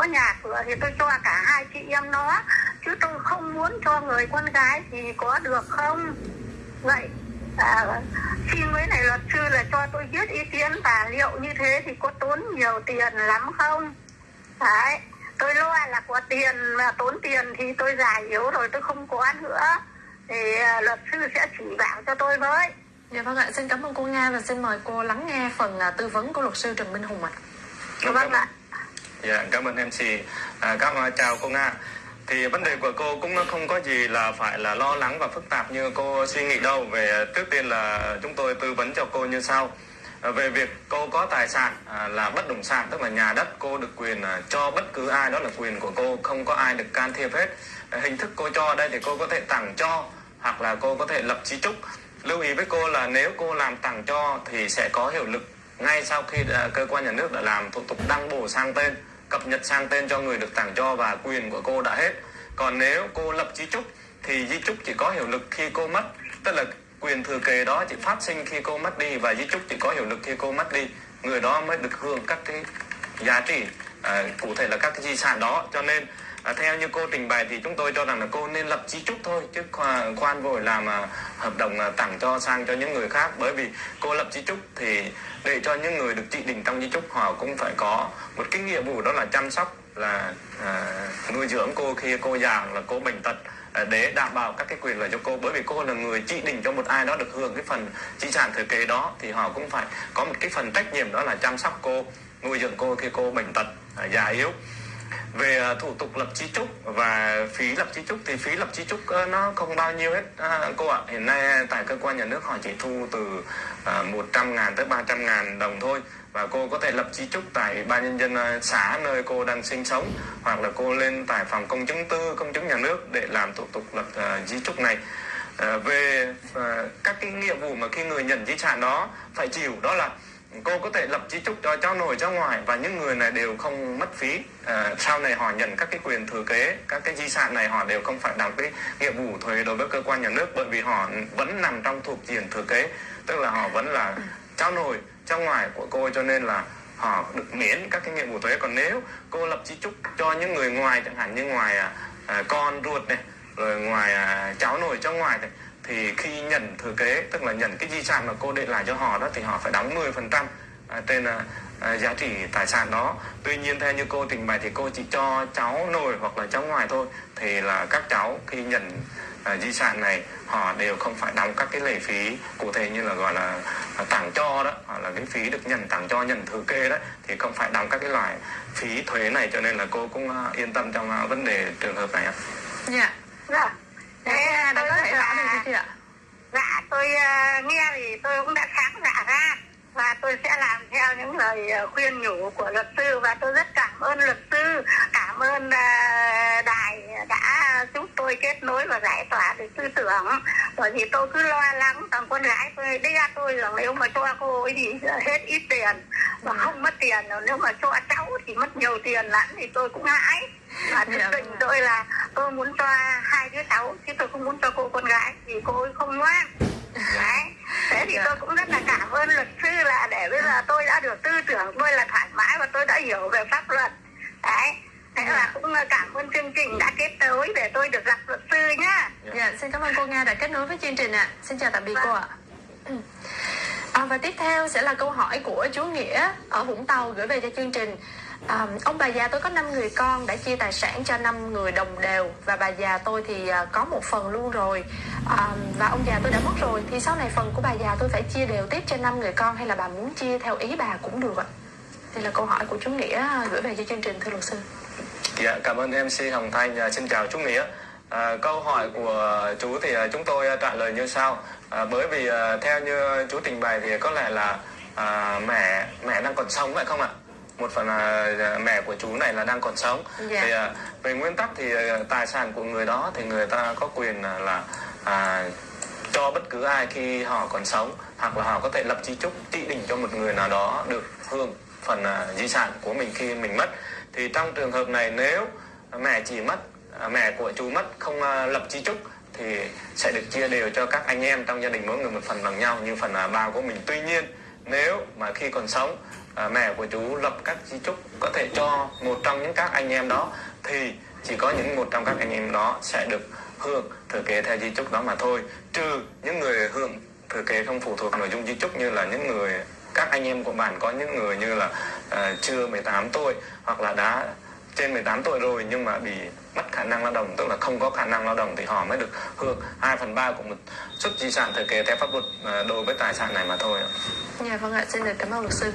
có nhà cửa thì tôi cho cả hai chị em nó. Chứ tôi không muốn cho người con gái thì có được không? Vậy à, xin mấy này luật sư là cho tôi biết ý kiến và liệu như thế thì có tốn nhiều tiền lắm không? Đấy tôi lo là có tiền mà tốn tiền thì tôi già yếu rồi tôi không có nữa. Thì à, luật sư sẽ chỉ bảo cho tôi với. Dạ vâng ạ, xin cảm ơn cô Nga và xin mời cô lắng nghe phần à, tư vấn của luật sư Trần Minh Hùng ạ. vâng ạ Dạ, cảm ơn MC. À, cảm chào cô Nga. Thì vấn đề của cô cũng không có gì là phải là lo lắng và phức tạp như cô suy nghĩ đâu. Về trước tiên là chúng tôi tư vấn cho cô như sau. À, về việc cô có tài sản à, là bất động sản tức là nhà đất cô được quyền à, cho bất cứ ai đó là quyền của cô không có ai được can thiệp hết à, hình thức cô cho đây thì cô có thể tặng cho hoặc là cô có thể lập chí trúc lưu ý với cô là nếu cô làm tặng cho thì sẽ có hiệu lực ngay sau khi à, cơ quan nhà nước đã làm thủ tục đăng bổ sang tên cập nhật sang tên cho người được tặng cho và quyền của cô đã hết. Còn nếu cô lập di trúc thì di trúc chỉ có hiệu lực khi cô mất tức là quyền thừa kế đó chỉ phát sinh khi cô mất đi và di trúc chỉ có hiệu lực khi cô mất đi. Người đó mới được hưởng các cái giá trị à, cụ thể là các cái di sản đó. Cho nên à, theo như cô trình bày thì chúng tôi cho rằng là cô nên lập di trúc thôi chứ khoan, khoan vội làm à, hợp đồng à, tặng cho sang cho những người khác. Bởi vì cô lập di trúc thì để cho những người được chỉ định trong di trúc họ cũng phải có một cái nghĩa vụ đó là chăm sóc là à, nuôi dưỡng cô khi cô già là cô bệnh tật à, để đảm bảo các cái quyền lợi cho cô. Bởi vì cô là người chỉ định cho một ai đó được hưởng cái phần di sản thừa kế đó thì họ cũng phải có một cái phần trách nhiệm đó là chăm sóc cô nuôi dưỡng cô khi cô bệnh tật à, già yếu về à, thủ tục lập chi trúc và phí lập chi trúc thì phí lập chi trúc ờ, nó không bao nhiêu hết. À, cô ạ hiện nay à, tại cơ quan nhà nước họ chỉ thu từ à, 100 ngàn tới 300 ngàn đồng thôi và cô có thể lập chi trúc tại ban nhân dân à, xã nơi cô đang sinh sống hoặc là cô lên tại phòng công chứng tư công chứng nhà nước để làm thủ tục lập à, di trúc này. À, về à, các cái nghĩa vụ mà khi người nhận di sản đó phải chịu đó là cô có thể lập di trúc cho cháu nội cháu ngoại và những người này đều không mất phí. À, sau này họ nhận các cái quyền thừa kế các cái di sản này họ đều không phải đóng cái nghĩa vụ thuế đối với cơ quan nhà nước bởi vì họ vẫn nằm trong thuộc diện thừa kế. Tức là họ vẫn là cháu nội cháu ngoại của cô cho nên là họ được miễn các cái nghĩa vụ thuế. Còn nếu cô lập di trúc cho những người ngoài chẳng hạn như ngoài à, à, con ruột này rồi ngoài à, cháu nội cháu ngoại này thì khi nhận thừa kế tức là nhận cái di sản mà cô để lại cho họ đó thì họ phải đóng 10% à, trên à, à, giá trị tài sản đó. Tuy nhiên theo như cô trình bày thì cô chỉ cho cháu nội hoặc là cháu ngoại thôi. Thì là các cháu khi nhận à, di sản này họ đều không phải đóng các cái lệ phí cụ thể như là gọi là à, tặng cho đó hoặc là cái phí được nhận tặng cho nhận thừa kế đó thì không phải đóng các cái loại phí thuế này. Cho nên là cô cũng à, yên tâm trong à, vấn đề trường hợp này ạ. Dạ, dạ. Dạ thế tôi có thể rõ được chưa ạ? dạ tôi à, nghe thì tôi cũng đã sáng dạ ra và tôi sẽ làm theo những lời à, khuyên nhủ của luật sư và tôi rất cảm ơn luật sư cảm ơn à, đài đã tôi kết nối và giải tỏa được tư tưởng. Bởi vì tôi cứ lo lắng thằng con gái tôi đe tôi rằng nếu mà cho cô ấy thì hết ít tiền và không mất tiền nếu mà cho cháu thì mất nhiều tiền lắm thì tôi cũng hãi. Và thực Dạ, tình vâng tôi là tôi muốn cho hai đứa cháu chứ tôi không muốn cho cô con gái vì cô ấy không ngoan. Đấy. Thế thì Dạ. tôi cũng rất là cảm ơn luật sư là để bây giờ tôi đã được tư tưởng tôi là thoải mái và tôi đã hiểu về pháp luật. Đấy thế Dạ. là cũng cảm ơn chương trình đã kết nối để tôi được gặp luật sư nhá Dạ, xin cảm ơn cô Nga đã kết nối với chương trình ạ. Xin chào tạm biệt cô ạ. Ừ. À, và tiếp theo sẽ là câu hỏi của chú Nghĩa ở Vũng Tàu gửi về cho chương trình. À, ông bà già tôi có 5 người con đã chia tài sản cho 5 người đồng đều và bà già tôi thì à, có một phần luôn rồi à, và ông già tôi đã mất rồi thì sau này phần của bà già tôi phải chia đều tiếp cho 5 người con hay là bà muốn chia theo ý bà cũng được ạ. Đây là câu hỏi của chú Nghĩa gửi về cho chương trình thưa luật sư. Dạ, cảm ơn MC Hồng Thanh. À, xin chào chú Nghĩa. À, câu hỏi của chú thì à, chúng tôi à, trả lời như sau. À, bởi vì à, theo như chú trình bày thì có lẽ là à, mẹ mẹ đang còn sống phải không ạ? Một phần là mẹ của chú này là đang còn sống. Dạ. Thì à, về nguyên tắc thì tài sản của người đó thì người ta có quyền là à, cho bất cứ ai khi họ còn sống hoặc là họ có thể lập di trúc chỉ định cho một người nào đó được hưởng phần à, di sản của mình khi mình mất thì trong trường hợp này nếu mẹ chỉ mất à, mẹ của chú mất không à, lập di trúc thì sẽ được chia đều cho các anh em trong gia đình mỗi người một phần bằng nhau như phần à, của mình. Tuy nhiên nếu mà khi còn sống à, mẹ của chú lập các di chúc có thể cho một trong những các anh em đó thì chỉ có những một trong các anh em đó sẽ được hưởng thừa kế theo di chúc đó mà thôi. Trừ những người hưởng thừa kế không phụ thuộc nội dung di chúc như là những người các anh em của bạn có những người như là uh, chưa 18 tuổi hoặc là đã trên 18 tuổi rồi nhưng mà bị mất khả năng lao động tức là không có khả năng lao động thì họ mới được hưởng 2 phần 3 của một suất di sản thừa kế theo pháp luật à, đối với tài sản này mà thôi Dạ vâng ạ, xin được cảm ơn luật sư.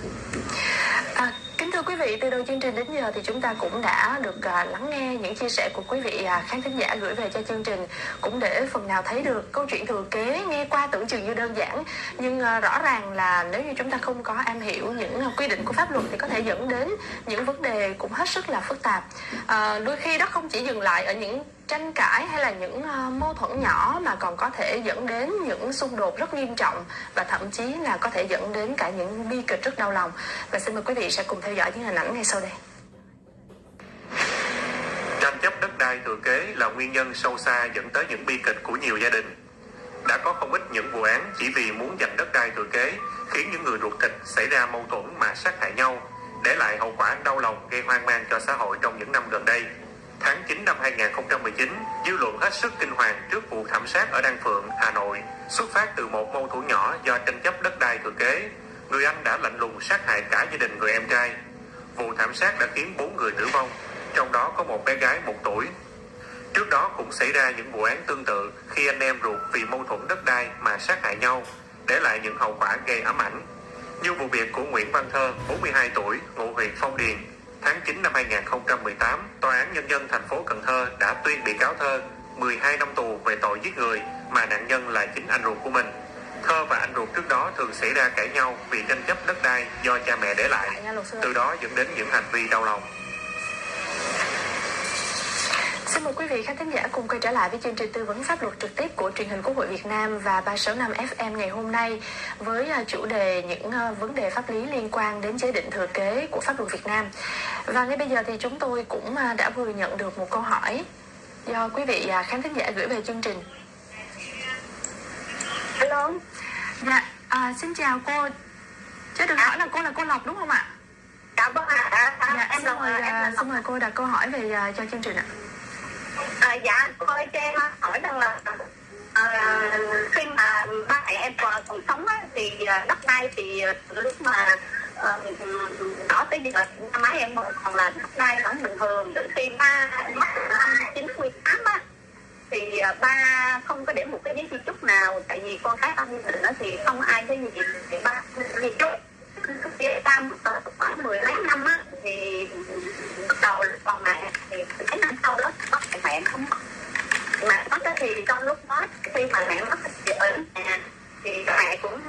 Thưa quý vị, từ đầu chương trình đến giờ thì chúng ta cũng đã được à, lắng nghe những chia sẻ của quý vị à, khán thính giả gửi về cho chương trình cũng để phần nào thấy được câu chuyện thừa kế nghe qua tưởng chừng như đơn giản nhưng à, rõ ràng là nếu như chúng ta không có am hiểu những à, quy định của pháp luật thì có thể dẫn đến những vấn đề cũng hết sức là phức tạp. À, đôi khi đó không chỉ dừng lại ở những tranh cãi hay là những uh, mâu thuẫn nhỏ mà còn có thể dẫn đến những xung đột rất nghiêm trọng và thậm chí là có thể dẫn đến cả những bi kịch rất đau lòng. Và xin mời quý vị sẽ cùng theo dõi những hình ảnh ngay sau đây. Tranh chấp đất đai thừa kế là nguyên nhân sâu xa dẫn tới những bi kịch của nhiều gia đình. Đã có không ít những vụ án chỉ vì muốn giành đất đai thừa kế khiến những người ruột thịt xảy ra mâu thuẫn mà sát hại nhau để lại hậu quả đau lòng gây hoang mang cho xã hội trong những năm gần đây. Tháng 9 năm 2019, dư luận hết sức kinh hoàng trước vụ thảm sát ở Đan Phượng, Hà Nội, xuất phát từ một mâu thuẫn nhỏ do tranh chấp đất đai thừa kế. Người anh đã lạnh lùng sát hại cả gia đình người em trai. Vụ thảm sát đã khiến bốn người tử vong, trong đó có một bé gái một tuổi. Trước đó cũng xảy ra những vụ án tương tự khi anh em ruột vì mâu thuẫn đất đai mà sát hại nhau, để lại những hậu quả gây ám ảnh. Như vụ việc của Nguyễn Văn Thơ, 42 tuổi, ngụ huyện Phong Điền, tháng 9 năm 2018, Tòa án Nhân dân thành phố Cần Thơ đã tuyên bị cáo Thơ 12 năm tù về tội giết người mà nạn nhân là chính anh ruột của mình. Thơ và anh ruột trước đó thường xảy ra cãi nhau vì tranh chấp đất đai do cha mẹ để lại, từ đó dẫn đến những hành vi đau lòng. Xin mời quý vị khán thính giả cùng quay trở lại với chương trình tư vấn pháp luật trực tiếp của truyền hình Quốc hội Việt Nam và 365 FM ngày hôm nay với à, chủ đề những à, vấn đề pháp lý liên quan đến chế định thừa kế của pháp luật Việt Nam. Và ngay bây giờ thì chúng tôi cũng à, đã vừa nhận được một câu hỏi do quý vị khán thính giả gửi về chương trình. Hello. Dạ, à, xin chào cô. Cho được hỏi là cô là cô Lộc đúng không ạ? Dạ vâng ạ. Dạ, em xin mời, em xin mời cô đặt câu hỏi về cho chương trình ạ. Dạ, dạ cô ơi cho em hỏi rằng là à, khi mà ba mẹ em còn, còn sống á, thì à, đất đai thì à, lúc mà ờ, có tới giờ năm mấy em còn là đất đai vẫn bình thường. Đến khi ba mất năm chín mươi tám á thì à, ba không có để một cái giấy di chúc nào tại vì con cái anh mình nó thì không ai cái gì thì ba di chúc. Cái tam khoảng mười mấy năm á thì bắt đầu còn mẹ thì cái năm sau đó mẹ không mất mẹ mất thì trong lúc đó khi mà mẹ mất thì ở nhà thì mẹ cũng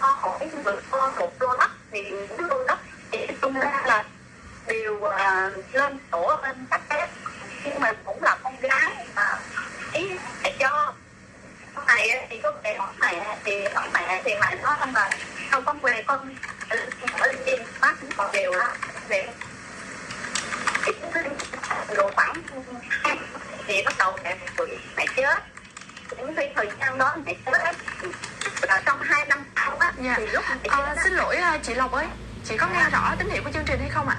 có hỏi được có một lô đất thì những lô đất thì tung ra là đều uh, lên sổ lên các cái nhưng mà cũng là con gái mà ý mẹ cho con này thì có về hỏi mẹ thì hỏi mẹ thì mẹ nói rằng là không con về con ở trên bác cũng còn đều đó về độ khoảng thì bắt đầu mẹ mẹ chết những cái thời gian đó mẹ chết là trong hai năm sau á dạ. thì lúc mẹ à, xin lỗi chị Lộc ơi. Chị có nghe rõ tín hiệu của chương trình hay không ạ?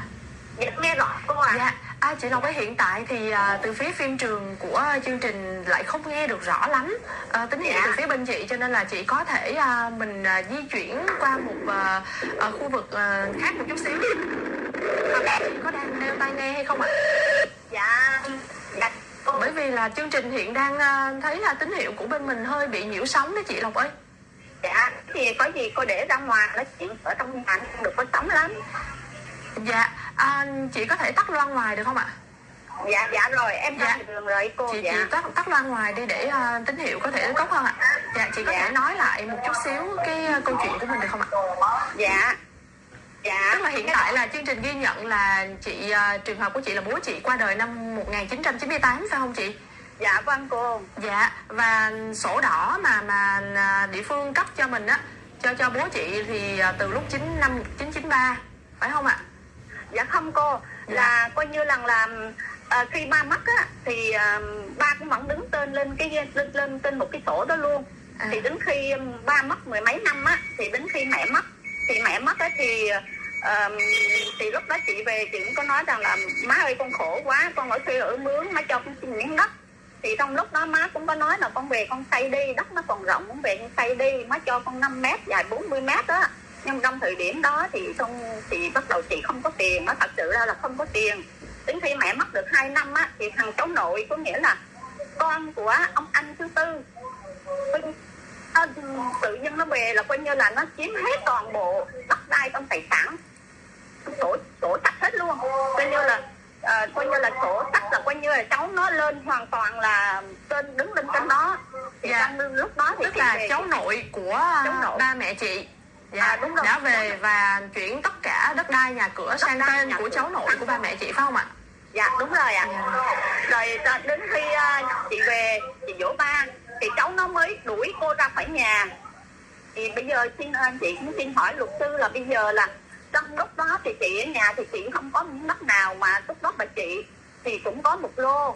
Dạ nghe rõ cô ạ. Dạ. À, chị Lộc ơi hiện tại thì à, từ phía phim trường của chương trình lại không nghe được rõ lắm. À, tín hiệu dạ. từ phía bên chị cho nên là chị có thể à, mình à, di chuyển qua một à, à, khu vực à, khác một chút xíu. À, chị có đang đeo tai nghe hay không ạ? Dạ, dạ bởi vì là chương trình hiện đang à, thấy là tín hiệu của bên mình hơi bị nhiễu sóng đó chị Lộc ơi. dạ thì có gì cô để ra ngoài nói chuyện ở trong nhà không được có sóng lắm. Dạ à, chị có thể tắt loa ngoài được không ạ? Dạ dạ rồi em dạ. đường rồi cô chị dạ. chị tắt tắt loa ngoài đi để uh, tín hiệu có thể tốt hơn ạ. Dạ chị có dạ. thể nói lại một chút xíu cái uh, câu chuyện của mình được không ạ? Dạ. Dạ. Tức là hiện tại là chương trình ghi nhận là chị uh, trường hợp của chị là bố chị qua đời năm 1998 phải không chị dạ vâng cô dạ và sổ đỏ mà mà địa phương cấp cho mình á cho cho bố chị thì từ lúc 9 năm 1993 phải không ạ? Dạ không cô. Dạ. là coi như là à, khi ba mất á thì à, ba cũng vẫn đứng tên lên cái lên lên tên một cái sổ đó luôn. À. thì đến khi ba mất mười mấy năm á thì đến khi mẹ mất thì mẹ mất á thì ờ, thì lúc đó chị về chị cũng có nói rằng là má ơi con khổ quá con ở thuê ở mướn má cho con xin miếng đất thì trong lúc đó má cũng có nói là con về con xây đi đất nó còn rộng con về con xây đi má cho con 5 mét dài 40 mét đó nhưng trong thời điểm đó thì không chị bắt đầu chị không có tiền nó thật sự ra là không có tiền. Đến khi mẹ mất được 2 năm á thì thằng cháu nội có nghĩa là con của ông anh thứ tư nó, à, tự nhiên nó về là coi như là nó chiếm hết toàn bộ đất đai trong tài sản sổ sổ sạch hết luôn. Coi như là à, coi như là sổ sách là coi như là cháu nó lên hoàn toàn là trên đứng lên trên đó thì Dạ. trong lúc đó thì tức là về cháu nội của Cháu nội. ba mẹ chị dạ, À, đúng rồi. đã về và chuyển tất cả đất đai nhà cửa sang đai, tên của cháu nội của ba mẹ chị phải không ạ dạ đúng rồi ạ Dạ. rồi ta- đến khi à, chị về chị dỗ ba thì cháu nó mới đuổi cô ra khỏi nhà thì bây giờ xin anh chị cũng xin hỏi luật sư là bây giờ là trong lúc đó thì chị ở nhà thì chị không có miếng đất nào mà lúc đó bà chị thì cũng có một lô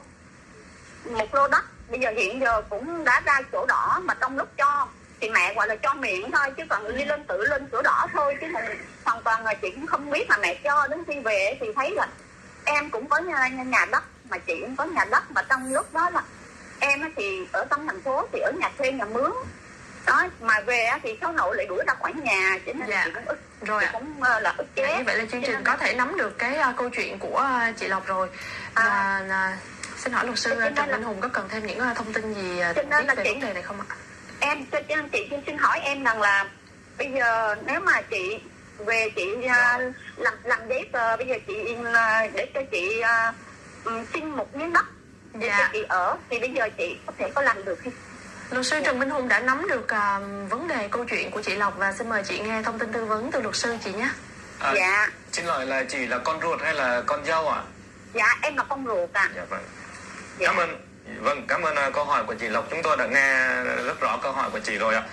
một lô đất. Bây giờ hiện giờ cũng đã ra sổ đỏ mà trong lúc cho thì mẹ gọi là cho miệng thôi chứ còn đi lên tự lên sổ đỏ thôi chứ còn hoàn toàn là chị cũng không biết mà mẹ cho đến khi về thì thấy là em cũng có nhà, nhà đất mà chị cũng có nhà đất. Mà trong lúc đó là em thì ở trong thành phố thì ở nhà thuê nhà mướn. Đó mà về thì cháu nội lại đuổi ra khỏi nhà cho nên Dạ. chị cũng ức rồi chị ạ cũng ờ, là ức Dạ, chế vậy là chương trình có thể nắm được cái uh, câu chuyện của uh, chị Lộc rồi À. và à, xin hỏi luật sư uh, Trần là- Minh Hùng có cần thêm những uh, thông tin gì uh, nên là về chị- vấn đề này không ạ? em chị xin, xin hỏi em rằng là bây giờ nếu mà chị về chị à, làm làm giấy tờ bây giờ chị à, để cho chị ừm, xin một miếng đất để Dạ. cho chị ở thì bây giờ chị có thể có làm được hay Luật sư Trần Minh Hùng đã nắm được uh, vấn đề câu chuyện của chị Lộc và xin mời chị nghe thông tin tư vấn từ luật sư chị nhé. À, dạ Xin hỏi là chị là con ruột hay là con dâu ạ? dạ em là con ruột à Dạ vâng. dạ. Cảm ơn. Vâng, cảm ơn à, câu hỏi của chị Lộc. Chúng tôi đã nghe rất rõ câu hỏi của chị rồi ạ.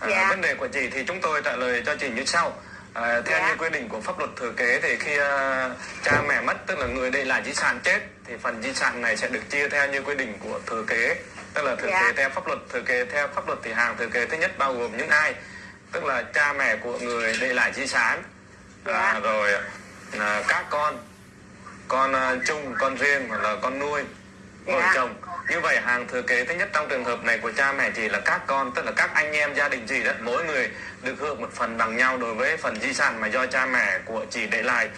À, Dạ. Vấn đề của chị thì chúng tôi trả lời cho chị như sau. À, theo Dạ. như quy định của pháp luật thừa kế thì khi à, cha mẹ mất tức là người để lại di sản chết thì phần di sản này sẽ được chia theo như quy định của thừa kế tức là thừa Dạ. kế theo pháp luật thừa kế theo pháp luật thì hàng thừa kế thứ nhất bao gồm những ai? Tức là cha mẹ của người để lại di sản. À, Dạ. rồi à, các con. Con à, chung con riêng hoặc là con nuôi vợ Dạ. chồng. Như vậy hàng thừa kế thứ nhất trong trường hợp này của cha mẹ chị là các con tức là các anh em gia đình chị đó mỗi người được hưởng một phần bằng nhau đối với phần di sản mà do cha mẹ của chị để lại.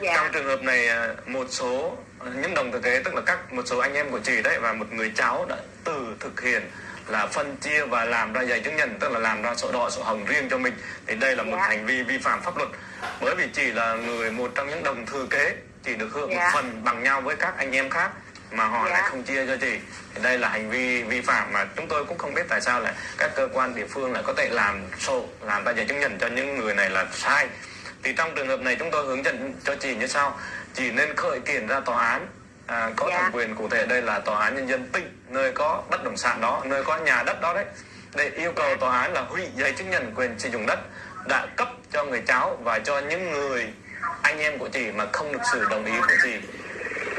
Dạ. Trong trường hợp này à, một số à, những đồng thừa kế tức là các một số anh em của chị đấy và một người cháu đã từ thực hiện là phân chia và làm ra giấy chứng nhận tức là làm ra sổ đỏ sổ hồng riêng cho mình thì đây là một Dạ. hành vi vi phạm pháp luật bởi vì chị là người một trong những đồng thừa kế chỉ được hưởng một Dạ. phần bằng nhau với các anh em khác mà họ Dạ. lại không chia cho chị thì đây là hành vi vi phạm mà chúng tôi cũng không biết tại sao lại các cơ quan địa phương lại có thể làm sổ làm ra giấy chứng nhận cho những người này là sai thì trong trường hợp này chúng tôi hướng dẫn cho chị như sau chị nên khởi kiện ra tòa án. À, có Dạ. thẩm quyền cụ thể đây là tòa án nhân dân tỉnh nơi có bất động sản đó nơi có nhà đất đó đấy. Để yêu cầu tòa án là hủy giấy chứng nhận quyền sử dụng đất đã cấp cho người cháu và cho những người anh em của chị mà không được sự đồng ý của chị.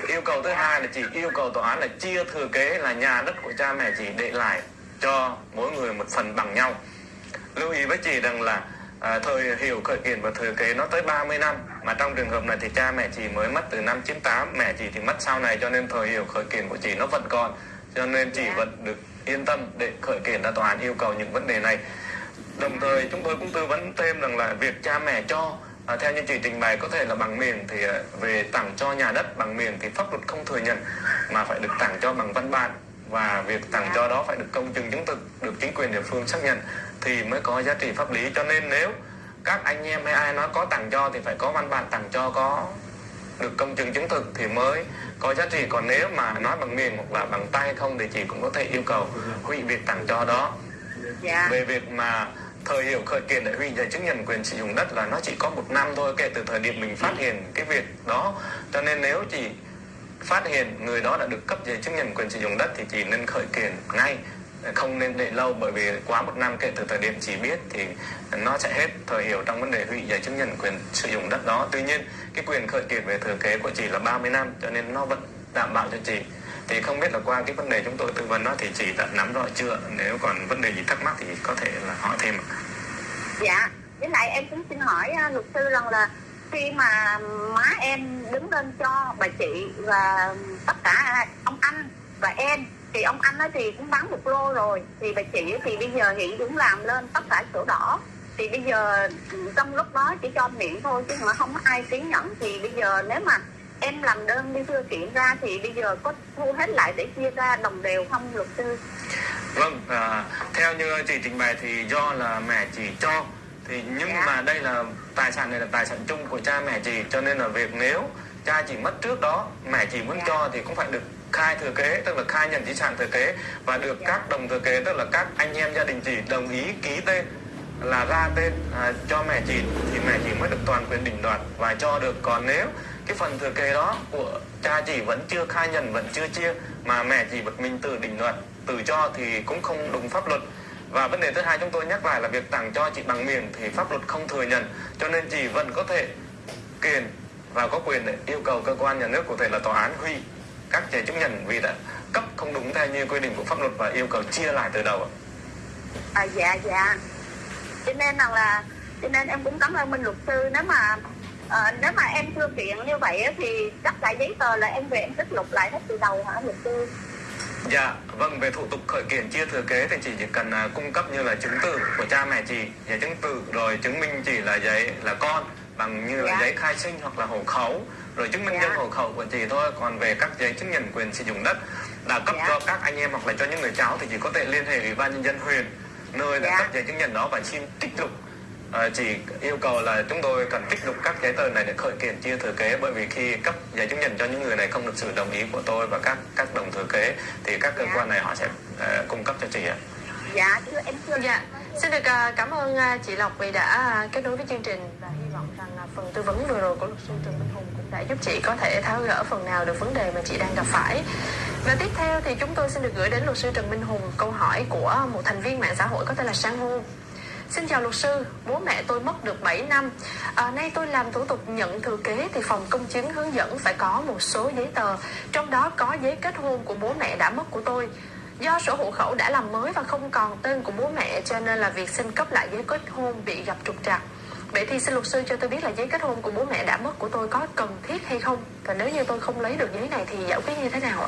Yêu cầu thứ hai là chị yêu cầu tòa án là chia thừa kế là nhà đất của cha mẹ chị để lại cho mỗi người một phần bằng nhau. Lưu ý với chị rằng là à, thời hiệu khởi kiện và thừa kế nó tới 30 năm mà trong trường hợp này thì cha mẹ chị mới mất từ năm 98 mẹ chị thì mất sau này cho nên thời hiệu khởi kiện của chị nó vẫn còn. Cho nên chị Dạ. vẫn được yên tâm để khởi kiện ra tòa án yêu cầu những vấn đề này. Đồng thời chúng tôi cũng tư vấn thêm rằng là việc cha mẹ cho à, theo như chị trình bày có thể là bằng miệng thì à, về tặng cho nhà đất bằng miệng thì pháp luật không thừa nhận mà phải được tặng cho bằng văn bản. Và việc tặng cho đó phải được công chứng chứng thực được chính quyền địa phương xác nhận thì mới có giá trị pháp lý. Cho nên nếu các anh em hay ai nói có tặng cho thì phải có văn bản tặng cho có được công chứng chứng thực thì mới có giá trị. Còn nếu mà nói bằng miệng hoặc là bằng tay không thì chị cũng có thể yêu cầu hủy việc tặng cho đó. Dạ. Về việc mà thời hiệu khởi kiện để hủy giấy chứng nhận quyền sử dụng đất là nó chỉ có một năm thôi kể từ thời điểm mình phát hiện cái việc đó. Cho nên nếu chị phát hiện người đó đã được cấp giấy chứng nhận quyền sử dụng đất thì chị nên khởi kiện ngay không nên để lâu, bởi vì quá một năm kể từ thời điểm chỉ biết thì nó sẽ hết thời hiệu trong vấn đề hủy giấy chứng nhận quyền sử dụng đất đó. Tuy nhiên, cái quyền khởi kiện về thừa kế của chị là 30 năm, cho nên nó vẫn đảm bảo cho chị. Thì không biết là qua cái vấn đề chúng tôi tư vấn đó thì chị đã nắm rõ chưa? Nếu còn vấn đề gì thắc mắc thì có thể là hỏi thêm ạ. dạ với lại em cũng xin hỏi à, luật sư rằng là khi mà má em đứng lên cho bà chị và tất cả à, ông anh và em thì ông anh ấy thì cũng bán một lô rồi. Thì bà chị thì bây giờ hiện cũng làm lên tất cả sổ đỏ. Thì bây giờ trong lúc đó chỉ cho miệng thôi chứ mà không có ai ký nhận thì bây giờ nếu mà em làm đơn đi thư kiện ra thì bây giờ có thu hết lại để chia ra đồng đều không luật sư? Vâng, à, theo như chị trình bày thì do là mẹ chỉ cho. Thì nhưng Dạ. mà đây là tài sản này là tài sản chung của cha mẹ chị. Cho nên là việc nếu cha chị mất trước đó mẹ chị muốn Dạ. cho thì cũng phải được khai thừa kế tức là khai nhận di sản thừa kế và được các đồng thừa kế tức là các anh em gia đình chị đồng ý ký tên là ra tên à, cho mẹ chị thì mẹ chị mới được toàn quyền định đoạt và cho được. Còn nếu cái phần thừa kế đó của cha chị vẫn chưa khai nhận vẫn chưa chia mà mẹ chị bật mình tự định đoạt tự cho thì cũng không đúng pháp luật. Và vấn đề thứ hai chúng tôi nhắc lại là việc tặng cho chị bằng miệng thì pháp luật không thừa nhận cho nên chị vẫn có thể kiện và có quyền để yêu cầu cơ quan nhà nước cụ thể là tòa án hủy các giấy chứng nhận vì đã cấp không đúng theo như quy định của pháp luật và yêu cầu chia lại từ đầu ạ. à dạ dạ cho nên rằng là cho nên em cũng cảm ơn minh luật sư nếu mà ờ, nếu mà em chưa kiện như vậy thì tất cả giấy tờ là em về em tích lục lại hết từ đầu hả luật sư Dạ, vâng về thủ tục khởi kiện chia thừa kế thì chị chỉ cần à, cung cấp như là chứng từ của cha mẹ chị, giấy chứng từ rồi chứng minh chị là giấy là con bằng như là Dạ. giấy khai sinh hoặc là hộ khẩu rồi chứng minh Dạ. nhân hộ khẩu của chị thôi. Còn về các giấy chứng nhận quyền sử dụng đất đã cấp Dạ. cho các anh em hoặc là cho những người cháu thì chỉ có thể liên hệ ủy ban nhân dân huyện nơi đã Dạ. cấp giấy chứng nhận đó và xin trích lục À, chỉ yêu cầu là chúng tôi cần trích lục các giấy tờ này để khởi kiện chia thừa kế bởi vì khi cấp giấy chứng nhận cho những người này không được sự đồng ý của tôi và các các đồng thừa kế thì các cơ Dạ. quan này họ sẽ ờ, cung cấp cho chị ạ. dạ chưa em chưa Dạ, xin được à, cảm ơn à, chị Lộc vì đã à, kết nối với chương trình và hy vọng rằng à, phần tư vấn vừa rồi của luật sư Trần Minh đã giúp chị có thể tháo gỡ phần nào được vấn đề mà chị đang gặp phải. Và tiếp theo thì chúng tôi xin được gửi đến luật sư Trần Minh Hùng câu hỏi của một thành viên mạng xã hội có tên là Sang Hô. Xin chào luật sư, bố mẹ tôi mất được 7 năm. À, nay tôi làm thủ tục nhận thừa kế thì phòng công chứng hướng dẫn phải có một số giấy tờ, trong đó có giấy kết hôn của bố mẹ đã mất của tôi. Do sổ hộ khẩu đã làm mới và không còn tên của bố mẹ cho nên là việc xin cấp lại giấy kết hôn bị gặp trục trặc. Vậy thì xin luật sư cho tôi biết là giấy kết hôn của bố mẹ đã mất của tôi có cần thiết hay không? Và nếu như tôi không lấy được giấy này thì giải quyết như thế nào ạ?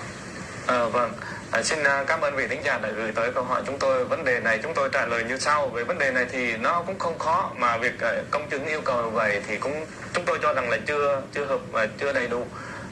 Ờ, vâng, à, xin à, cảm ơn vị thính giả đã gửi tới câu hỏi chúng tôi. Vấn đề này chúng tôi trả lời như sau. Về vấn đề này thì nó cũng không khó mà việc à, công chứng yêu cầu vậy thì cũng chúng tôi cho rằng là chưa chưa hợp và chưa đầy đủ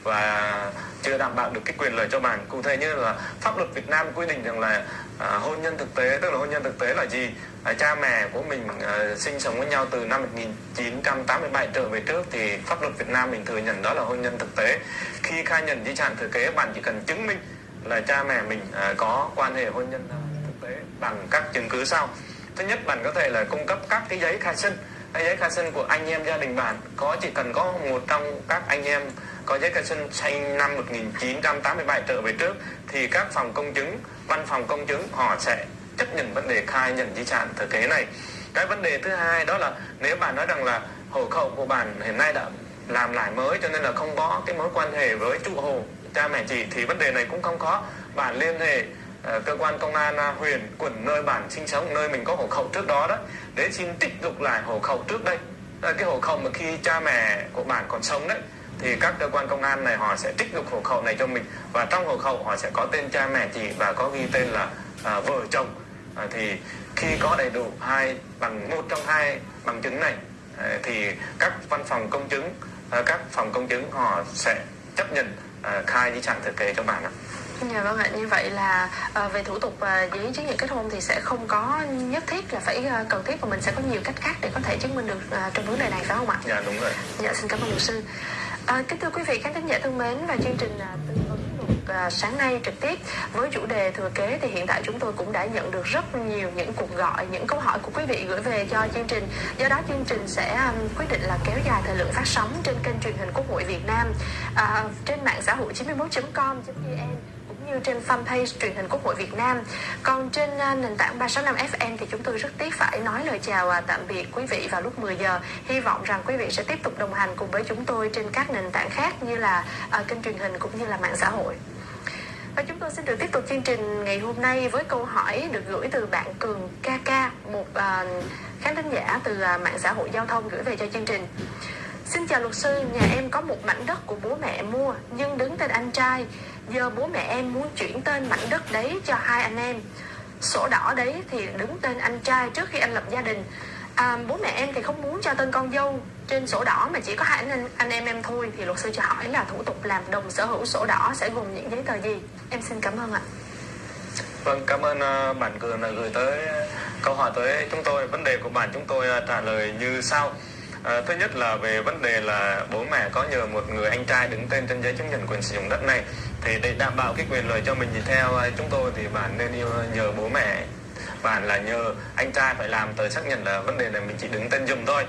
và chưa đảm bảo được cái quyền lợi cho bạn. Cụ thể như là pháp luật Việt Nam quy định rằng là à, hôn nhân thực tế tức là hôn nhân thực tế là gì? À, cha mẹ của mình à, sinh sống với nhau từ năm 1987 trở về trước thì pháp luật Việt Nam mình thừa nhận đó là hôn nhân thực tế. Khi khai nhận di sản thừa kế bạn chỉ cần chứng minh là cha mẹ mình à, có quan hệ hôn nhân thực tế bằng các chứng cứ sau thứ nhất bạn có thể là cung cấp các cái giấy khai sinh giấy khai sinh của anh em gia đình bạn có chỉ cần có một trong các anh em có giấy khai sinh sinh năm 1987 trở về trước, thì các phòng công chứng, văn phòng công chứng họ sẽ chấp nhận vấn đề khai nhận di sản thừa kế này. Cái vấn đề thứ hai đó là nếu bạn nói rằng là hộ khẩu của bạn hiện nay đã làm lại mới cho nên là không có cái mối quan hệ với chủ hộ cha mẹ chị, thì vấn đề này cũng không khó bạn liên hệ ờ, cơ quan công an à, huyện, quận nơi bạn sinh sống, nơi mình có hộ khẩu trước đó đó, để xin tích dục lại hộ khẩu trước đây. Ờ, cái hộ khẩu mà khi cha mẹ của bạn còn sống đấy thì các cơ quan công an này họ sẽ trích lục hộ khẩu này cho mình và trong hộ khẩu họ sẽ có tên cha mẹ chị và có ghi tên là à, vợ chồng à, thì khi có đầy đủ hai bằng một trong hai bằng chứng này à, thì các văn phòng công chứng à, các phòng công chứng họ sẽ chấp nhận à, khai di sản thừa kế cho bạn ạ. Dạ vâng ạ, như vậy là à, về thủ tục à, giấy chứng nhận kết hôn thì sẽ không có nhất thiết là phải à, cần thiết và mình sẽ có nhiều cách khác để có thể chứng minh được à, trong vấn đề này phải không ạ? Dạ đúng rồi. Dạ xin cảm ơn luật sư. À, kính thưa quý vị khán thính giả thân mến và chương trình à, tư vấn luật à, sáng nay trực tiếp với chủ đề thừa kế thì hiện tại chúng tôi cũng đã nhận được rất nhiều những cuộc gọi, những câu hỏi của quý vị gửi về cho chương trình. Do đó chương trình sẽ um, quyết định là kéo dài thời lượng phát sóng trên kênh truyền hình Quốc hội Việt Nam à, trên mạng xã hội 91.com.vn như trên fanpage truyền hình Quốc hội Việt Nam. Còn trên à, nền tảng 365 FM thì chúng tôi rất tiếc phải nói lời chào à, tạm biệt quý vị vào lúc 10 giờ. Hy vọng rằng quý vị sẽ tiếp tục đồng hành cùng với chúng tôi trên các nền tảng khác như là à, kênh truyền hình cũng như là mạng xã hội. Và chúng tôi xin được tiếp tục chương trình ngày hôm nay với câu hỏi được gửi từ bạn Cường KK, một uh, khán thính giả từ uh, mạng xã hội giao thông gửi về cho chương trình. Xin chào luật sư, nhà em có một mảnh đất của bố mẹ mua nhưng đứng tên anh trai. Giờ bố mẹ em muốn chuyển tên mảnh đất đấy cho hai anh em. Sổ đỏ đấy thì đứng tên anh trai trước khi anh lập gia đình. À, bố mẹ em thì không muốn cho tên con dâu trên sổ đỏ mà chỉ có hai anh, anh em em thôi thì luật sư cho hỏi là thủ tục làm đồng sở hữu sổ đỏ sẽ gồm những giấy tờ gì? Em xin cảm ơn ạ. Vâng, cảm ơn uh, bạn Cường đã gửi tới à, câu hỏi tới chúng tôi. Vấn đề của bạn chúng tôi uh, trả lời như sau. À, thứ nhất là về vấn đề là bố mẹ có nhờ một người anh trai đứng tên trên giấy chứng nhận quyền sử dụng đất này thì để đảm bảo cái quyền lợi cho mình thì theo à, chúng tôi thì bạn nên yêu nhờ bố mẹ. Bạn là nhờ anh trai phải làm tờ xác nhận là vấn đề này mình chỉ đứng tên dùm thôi.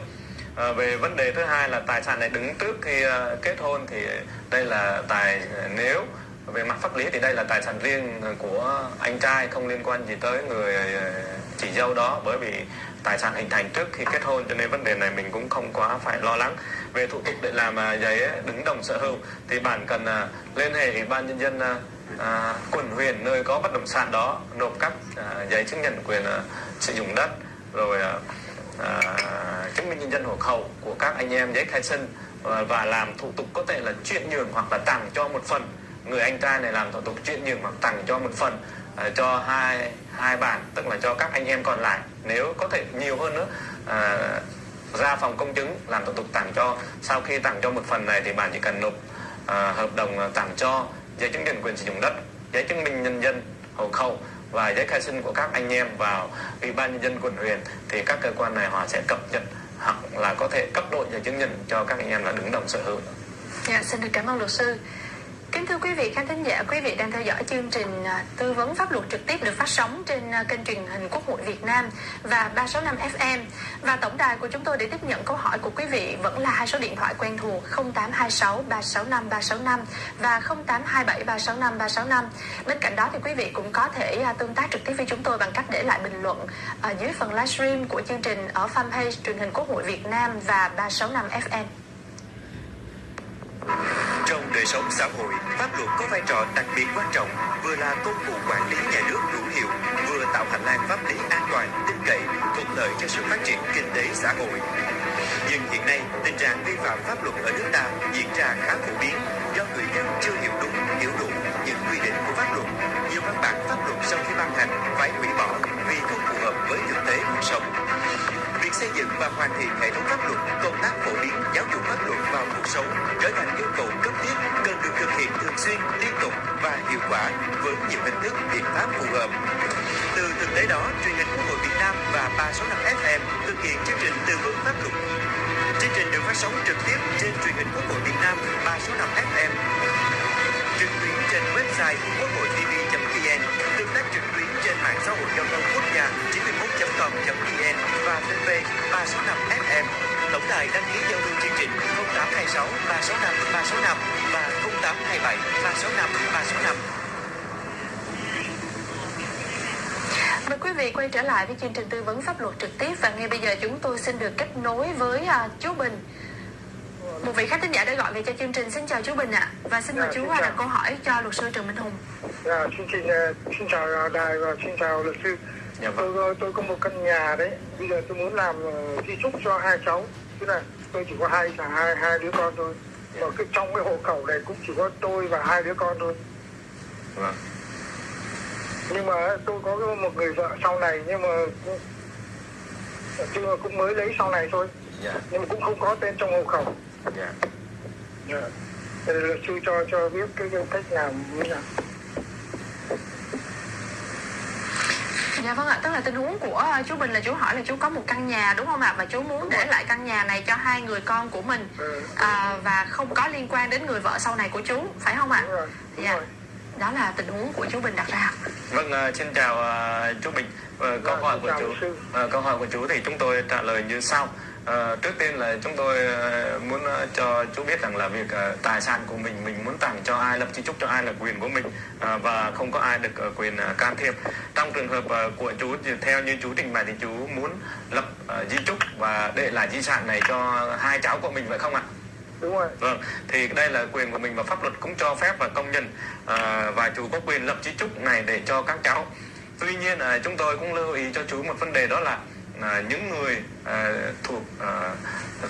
À, về vấn đề thứ hai là tài sản này đứng trước khi uh, kết hôn thì đây là tài ờ, nếu về mặt pháp lý thì đây là tài sản riêng của anh trai không liên quan gì tới người chị dâu đó bởi vì tài sản hình thành trước khi kết hôn cho nên vấn đề này mình cũng không quá phải lo lắng. Về thủ tục để làm à, giấy đứng đồng sở hữu thì bạn cần à, liên hệ ủy ban nhân dân à, à, quận huyện nơi có bất động sản đó nộp các à, giấy chứng nhận quyền à, sử dụng đất rồi à, à, chứng minh nhân dân hộ khẩu của các anh em giấy khai sinh và làm thủ tục có thể là chuyển nhượng hoặc là tặng cho một phần. Người anh trai này làm thủ tục chuyển nhượng hoặc tặng cho một phần. À, cho hai hai bản tức là cho các anh em còn lại nếu có thể nhiều hơn nữa à, ra phòng công chứng làm thủ tục tặng cho sau khi tặng cho một phần này thì bạn chỉ cần nộp à, hợp đồng à, tặng cho giấy chứng nhận quyền sử dụng đất giấy chứng minh nhân dân hộ khẩu và giấy khai sinh của các anh em vào ủy ban nhân dân quận huyện thì các cơ quan này họ sẽ cập nhật hoặc là có thể cấp độ giấy chứng nhận cho các anh em là đứng đồng sở hữu. Dạ, xin được cảm ơn luật sư. Kính thưa quý vị khán thính giả, quý vị đang theo dõi chương trình à, tư vấn pháp luật trực tiếp được phát sóng trên à, kênh truyền hình Quốc hội Việt Nam và 365 FM. Và tổng đài của chúng tôi để tiếp nhận câu hỏi của quý vị vẫn là hai số điện thoại quen thuộc 0826 365 365 và 0827 365 365. Bên cạnh đó thì quý vị cũng có thể à, tương tác trực tiếp với chúng tôi bằng cách để lại bình luận ở dưới phần livestream của chương trình ở fanpage truyền hình Quốc hội Việt Nam và 365 FM. Đời sống xã hội, pháp luật có vai trò đặc biệt quan trọng, vừa là công cụ quản lý nhà nước hữu hiệu, vừa tạo hành lang pháp lý an toàn, tin cậy, thuận lợi cho sự phát triển kinh tế xã hội. Nhưng hiện nay, tình trạng vi phạm pháp luật ở nước ta diễn ra khá phổ biến do người dân chưa hiểu đúng, hiểu đủ những quy định của pháp luật. Nhiều văn bản pháp luật sau khi ban hành phải hủy bỏ vì không phù hợp với thực tế cuộc sống việc xây dựng và hoàn thiện hệ thống pháp luật, công tác phổ biến giáo dục pháp luật vào cuộc sống trở thành yêu cầu cấp thiết cần được thực hiện thường xuyên, liên tục và hiệu quả với nhiều hình thức biện pháp phù hợp. Từ thực tế đó, truyền hình Quốc hội Việt Nam và 365 FM thực hiện chương trình tư vấn pháp luật. Chương trình được phát sóng trực tiếp trên truyền hình Quốc hội Việt Nam 365 FM trực tuyến trên website quốc hội TV trực tuyến trên mạng xã hội giao thông quốc gia 91.com.vn và fanpage 365 FM. Tổng đài đăng ký giao lưu chương trình 0826 365 365 và 0827 365 365. Mời quý vị quay trở lại với chương trình tư vấn pháp luật trực tiếp và ngay bây giờ chúng tôi xin được kết nối với uh, chú Bình. Một vị khách thính giả đã gọi về cho chương trình. Xin chào chú Bình ạ. Và xin mời Dạ, chú đặt câu hỏi cho luật sư Trần Minh Hùng. Dạ, chương trình ờ, xin chào ờ, đài và xin chào luật sư. Dạ vâng. Tôi tôi có một căn nhà đấy. Bây giờ tôi muốn làm ờ, di chúc cho hai cháu. Tức là tôi chỉ có hai hai hai đứa con thôi. Mà cái trong cái hộ khẩu này cũng chỉ có tôi và hai đứa con thôi. Vâng. Nhưng mà tôi có một người vợ sau này nhưng mà nhưng mà cũng mới lấy sau này thôi. Dạ, Nhưng mà cũng không có tên trong hộ khẩu. dạ. Dạ. Luật sư cho cho biết cái, cách làm như nào. Dạ vâng ạ, tức là tình huống của uh, chú Bình là chú hỏi là chú có một căn nhà đúng không ạ? Và chú muốn để lại căn nhà này cho hai người con của mình Ừ. à, và không có liên quan đến người vợ sau này của chú, phải không ạ? Đúng rồi. Đúng Dạ. rồi. Đó là tình huống của chú Bình đặt ra. Vâng, à, xin chào à, chú Bình. Ờ, câu Dạ, hỏi của chú, ờ, câu hỏi của chú thì chúng tôi trả lời như sau. Ờ, trước tiên là chúng tôi ờ, muốn ờ, cho chú biết rằng là việc tài sản của mình mình muốn tặng cho ai lập di chúc cho ai là quyền của mình và không có ai được ờ, quyền can thiệp. Trong trường hợp của chú thì theo như chú trình bày thì chú muốn lập di chúc và để lại di sản này cho hai cháu của mình phải không ạ? Đúng rồi. Vâng, thì đây là quyền của mình và pháp luật cũng cho phép và công nhận à, và chú có quyền lập di chúc này để cho các cháu. Tuy nhiên à, chúng tôi cũng lưu ý cho chú một vấn đề đó là à, những người à, thuộc à,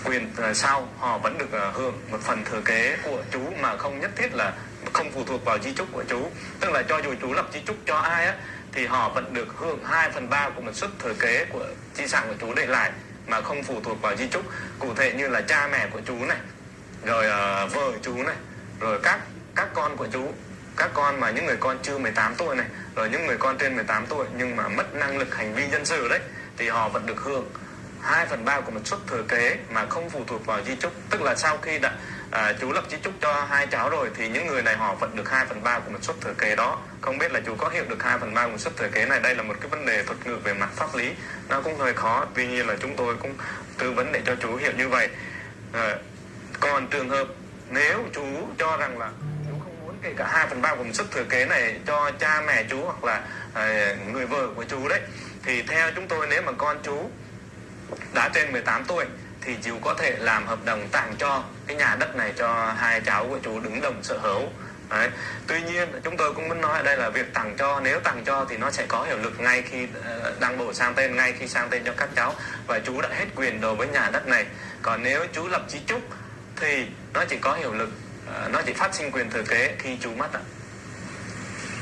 quyền à, sau họ vẫn được à, hưởng một phần thừa kế của chú mà không nhất thiết là không phụ thuộc vào di chúc của chú. Tức là cho dù chú lập di chúc cho ai á thì họ vẫn được hưởng 2 phần ba của một suất thừa kế của di sản của chú để lại mà không phụ thuộc vào di chúc. Cụ thể như là cha mẹ của chú này rồi uh, vợ chú này rồi các các con của chú các con mà những người con chưa 18 tuổi này rồi những người con trên 18 tuổi nhưng mà mất năng lực hành vi dân sự đấy thì họ vẫn được hưởng 2 phần ba của một suất thừa kế mà không phụ thuộc vào di chúc. Tức là sau khi đã à, chú lập di chúc cho hai cháu rồi thì những người này họ vẫn được 2 phần ba của một suất thừa kế đó. Không biết là chú có hiểu được 2 phần ba của một suất thừa kế này? Đây là một cái vấn đề thuật ngữ về mặt pháp lý. Nó cũng hơi khó tuy nhiên là chúng tôi cũng tư vấn để cho chú hiểu như vậy. À, còn trường hợp nếu chú cho rằng là chú không muốn kể cả 2 phần ba của một suất thừa kế này cho cha mẹ chú hoặc là à, người vợ của chú đấy thì theo chúng tôi, nếu mà con chú đã trên 18 tuổi, thì chú có thể làm hợp đồng tặng cho cái nhà đất này cho hai cháu của chú đứng đồng sở hữu. Đấy. Tuy nhiên, chúng tôi cũng muốn nói ở đây là việc tặng cho, nếu tặng cho thì nó sẽ có hiệu lực ngay khi ờ, đăng bổ sang tên, ngay khi sang tên cho các cháu. Và chú đã hết quyền đối với nhà đất này. Còn nếu chú lập di chúc thì nó chỉ có hiệu lực ờ, nó chỉ phát sinh quyền thừa kế khi chú mất ạ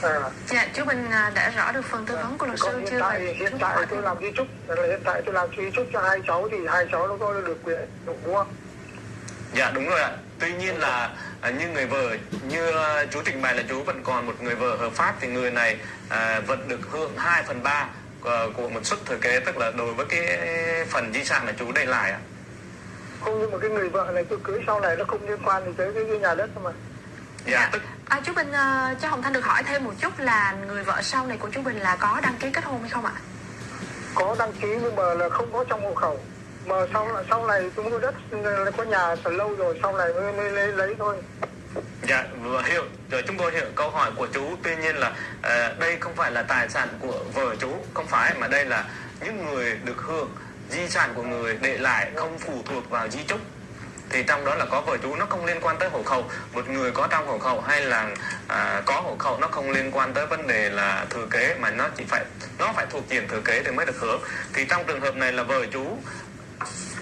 à, Dạ, chú Bình à, đã rõ được phần tư vấn của luật sư hiện chưa? tại Và hiện tại hỏi tôi làm di chúc là hiện tại tôi làm di chúc cho hai cháu thì hai cháu nó có được quyền đúng không Dạ đúng rồi ạ. Tuy nhiên là à, như người vợ như à, chú trình bày là chú vẫn còn một người vợ hợp pháp thì người này à, vẫn được hưởng 2 phần 3 của, của một suất thừa kế tức là đối với cái phần di sản mà chú để lại ạ. không nhưng mà cái người vợ này tôi cưới sau này nó không liên quan gì tới cái, cái nhà đất mà Dạ tức À, chú Bình à, cho Hồng Thanh được hỏi thêm một chút là người vợ sau này của chú Bình là có đăng ký kết hôn hay không ạ? có đăng ký nhưng mà là không có trong hộ khẩu. Mà sau sau này tôi mua đất là có nhà từ lâu rồi sau này mới, mới lấy, lấy thôi. Dạ vừa hiểu. Rồi chúng tôi hiểu câu hỏi của chú. Tuy nhiên là à, đây không phải là tài sản của vợ chú. Không phải mà đây là những người được hưởng di sản của người để lại không phụ thuộc vào di chúc thì trong đó là có vợ chú nó không liên quan tới hộ khẩu. Một người có trong hộ khẩu hay là à, có hộ khẩu nó không liên quan tới vấn đề là thừa kế mà nó chỉ phải nó phải thuộc diện thừa kế thì mới được hưởng. Thì trong trường hợp này là vợ chú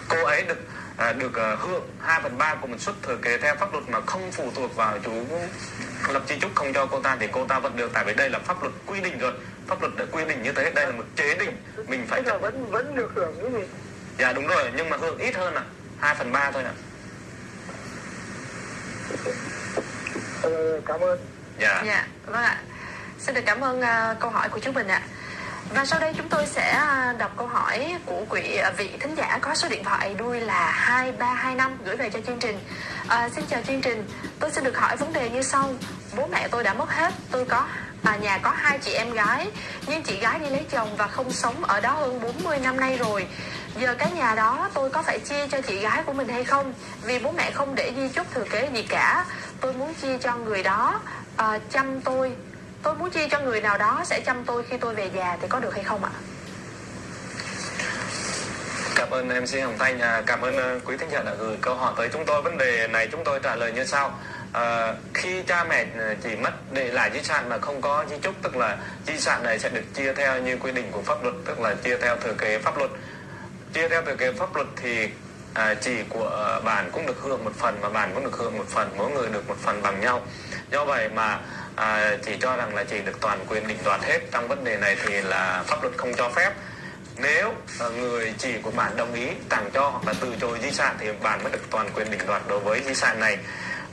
cô ấy được à, được à, hưởng 2 phần ba của một suất thừa kế theo pháp luật mà không phụ thuộc vào chú lập di chúc không cho cô ta thì cô ta vẫn được. Tại vì đây là pháp luật quy định rồi. Pháp luật đã quy định như thế. Đây là một chế định. Mình phải chấp vẫn vẫn được hưởng cái gì? Dạ đúng rồi. Nhưng mà hưởng ít hơn ạ 2 phần ba thôi ạ ờ, cảm ơn dạ Dạ, vâng ạ. Xin được cảm ơn à, câu hỏi của chú Bình ạ. Và sau đây chúng tôi sẽ à, đọc câu hỏi của quý vị thính giả có số điện thoại đuôi là 2325 gửi về cho chương trình. À, xin chào chương trình, tôi xin được hỏi vấn đề như sau. Bố mẹ tôi đã mất hết, tôi có à, nhà có hai chị em gái, nhưng chị gái đi lấy chồng và không sống ở đó hơn 40 năm nay rồi. Giờ cái nhà đó tôi có phải chia cho chị gái của mình hay không? Vì bố mẹ không để di chúc thừa kế gì cả. Tôi muốn chia cho người đó à, chăm tôi. Tôi muốn chia cho người nào đó sẽ chăm tôi khi tôi về già thì có được hay không ạ? Cảm ơn em MC Hồng Thanh, à, cảm ơn à, quý thính giả đã gửi câu hỏi tới chúng tôi. Vấn đề này chúng tôi trả lời như sau. À, khi cha mẹ ờ, chỉ mất để lại di sản mà không có di chúc tức là di sản này sẽ được chia theo như quy định của pháp luật tức là chia theo thừa kế pháp luật. Chia theo thừa kế pháp luật thì à, chỉ của bạn cũng được hưởng một phần và bạn cũng được hưởng một phần mỗi người được một phần bằng nhau. Do vậy mà à, chỉ cho rằng là chỉ được toàn quyền định đoạt hết. Trong vấn đề này thì là pháp luật không cho phép. Nếu à, người chỉ của bạn đồng ý tặng cho hoặc là từ chối di sản thì bạn mới được toàn quyền định đoạt đối với di sản này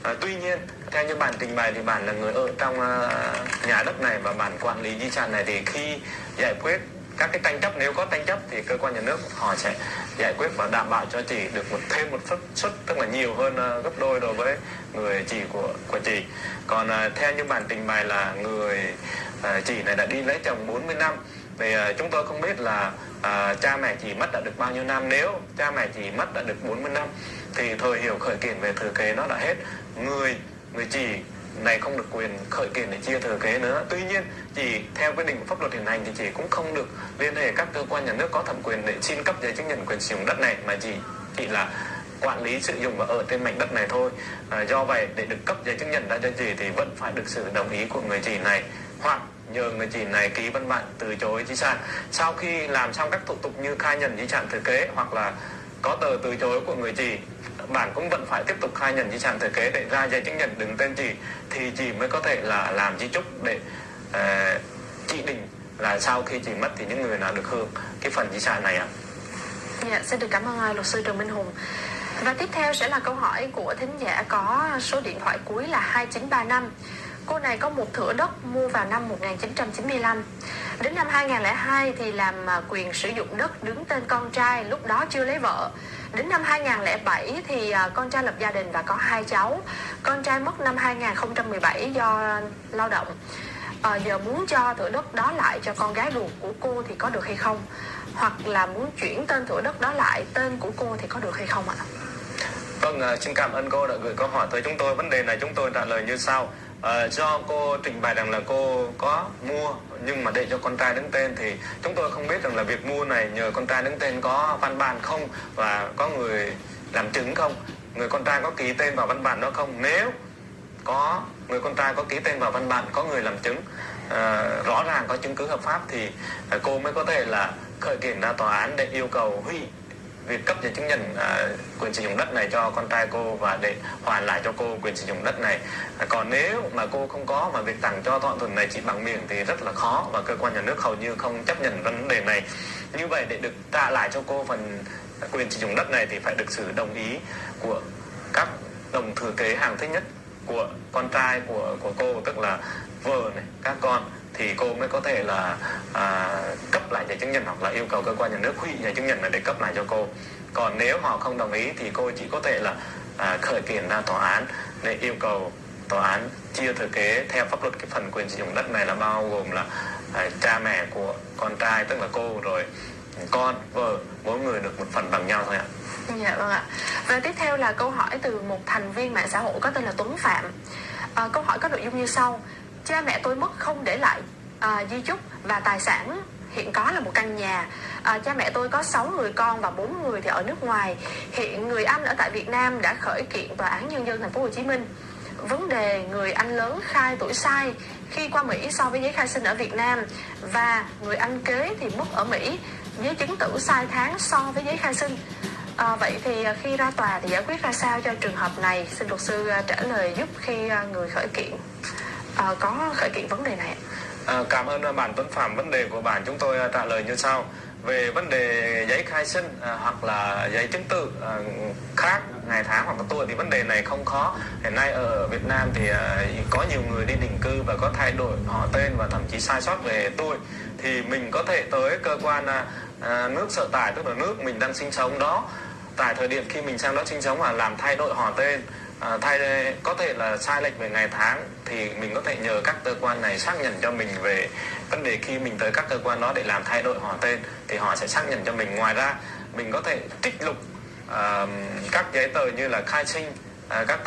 à, tuy nhiên theo như bản trình bày thì bản là người ở trong uh, nhà đất này và bản quản lý di sản này thì khi giải quyết các cái tranh chấp nếu có tranh chấp thì cơ quan nhà nước họ sẽ giải quyết và đảm bảo cho chị được một thêm một suất suất tức là nhiều hơn uh, gấp đôi đối với người chị của của chị. Còn uh, theo như bản trình bày là người uh, chị này đã đi lấy chồng 40 năm thì uh, chúng tôi không biết là uh, cha mẹ chị mất đã được bao nhiêu năm. Nếu cha mẹ chị mất đã được 40 năm thì thời hiệu khởi kiện về thừa kế nó đã hết. Người người chị này không được quyền khởi kiện để chia thừa kế nữa. Tuy nhiên chỉ theo quy định của pháp luật hiện hành thì chị cũng không được liên hệ các cơ quan nhà nước có thẩm quyền để xin cấp giấy chứng nhận quyền sử dụng đất này mà chỉ chỉ là quản lý sử dụng và ở trên mảnh đất này thôi. À, do vậy để được cấp giấy chứng nhận đã cho chị thì vẫn phải được sự đồng ý của người chị này. Hoặc nhờ người chị này ký văn bản từ chối di sản. Sau khi làm xong các thủ tục như khai nhận di sản thừa kế hoặc là có tờ từ chối của người chị bạn cũng vẫn phải tiếp tục khai nhận di sản thừa kế để ra giấy chứng nhận đứng tên chị thì chị mới có thể là làm di chúc để uh, chỉ định là sau khi chị mất thì những người nào được hưởng cái phần di sản này ạ. Dạ, xin được cảm ơn à, luật sư Trần Minh Hùng. Và tiếp theo sẽ là câu hỏi của thính giả có số điện thoại cuối là 2935. Cô này có một thửa đất mua vào năm 1995. Đến năm 2002 thì làm à, quyền sử dụng đất đứng tên con trai, lúc đó chưa lấy vợ. Đến năm 2007 thì à, con trai lập gia đình và có hai cháu. Con trai mất năm 2017 do lao động. À, giờ muốn cho thửa đất đó lại cho con gái ruột của cô thì có được hay không? Hoặc là muốn chuyển tên thửa đất đó lại tên của cô thì có được hay không ạ? Vâng, à, xin cảm ơn cô đã gửi câu hỏi tới chúng tôi. Vấn đề này chúng tôi trả lời như sau uh, do cô trình bày rằng là cô có mua nhưng mà để cho con trai đứng tên thì chúng tôi không biết rằng là việc mua này nhờ con trai đứng tên có văn bản không và có người làm chứng không. Người con trai có ký tên vào văn bản đó không? Nếu có người con trai có ký tên vào văn bản có người làm chứng uh, rõ ràng có chứng cứ hợp pháp thì uh, cô mới có thể là khởi kiện ra tòa án để yêu cầu hủy việc cấp giấy chứng nhận à, quyền sử dụng đất này cho con trai cô và để hoàn lại cho cô quyền sử dụng đất này. À, còn nếu mà cô không có mà việc tặng cho thỏa thuận này chỉ bằng miệng thì rất là khó và cơ quan nhà nước hầu như không chấp nhận vấn đề này. Như vậy để được trả lại cho cô phần quyền sử dụng đất này thì phải được sự đồng ý của các đồng thừa kế hàng thứ nhất của con trai của của cô tức là vợ này các con thì cô mới có thể là à, cấp lại giấy chứng nhận hoặc là yêu cầu cơ quan nhà nước hủy giấy chứng nhận này để cấp lại cho cô còn nếu họ không đồng ý thì cô chỉ có thể là à, khởi kiện ra tòa án để yêu cầu tòa án chia thừa kế theo pháp luật cái phần quyền sử dụng đất này là bao gồm là à, cha mẹ của con trai tức là cô rồi con vợ mỗi người được một phần bằng nhau thôi ạ Dạ vâng ạ. Và tiếp theo là câu hỏi từ một thành viên mạng xã hội có tên là Tuấn Phạm. À, câu hỏi có nội dung như sau: Cha mẹ tôi mất không để lại à, di chúc và tài sản. Hiện có là một căn nhà. À, cha mẹ tôi có 6 người con và bốn người thì ở nước ngoài. Hiện người anh ở tại Việt Nam đã khởi kiện tòa án nhân dân thành phố Hồ Chí Minh. Vấn đề người anh lớn khai tuổi sai khi qua Mỹ so với giấy khai sinh ở Việt Nam và người anh kế thì mất ở Mỹ giấy chứng tử sai tháng so với giấy khai sinh. À, vậy thì khi ra tòa thì giải quyết ra sao cho trường hợp này? Xin luật sư à, trả lời giúp khi à, người khởi kiện à, có khởi kiện vấn đề này à, cảm ơn bạn Tuấn Phạm. Vấn đề của bạn chúng tôi à, trả lời như sau. Về vấn đề giấy khai sinh à, hoặc là giấy chứng tử à, khác ngày tháng hoặc là tuổi thì vấn đề này không khó. Hiện nay ở Việt Nam thì à, có nhiều người đi định cư và có thay đổi họ tên và thậm chí sai sót về tuổi. Thì mình có thể tới cơ quan à, à, nước sở tại tức là nước mình đang sinh sống đó. Tại thời điểm khi mình sang đó sinh sống và làm thay đổi họ tên à, thay có thể là sai lệch về ngày tháng thì mình có thể nhờ các cơ quan này xác nhận cho mình về vấn đề khi mình tới các cơ quan đó để làm thay đổi họ tên thì họ sẽ xác nhận cho mình. Ngoài ra mình có thể trích lục uh, các giấy tờ như là khai sinh uh, các tờ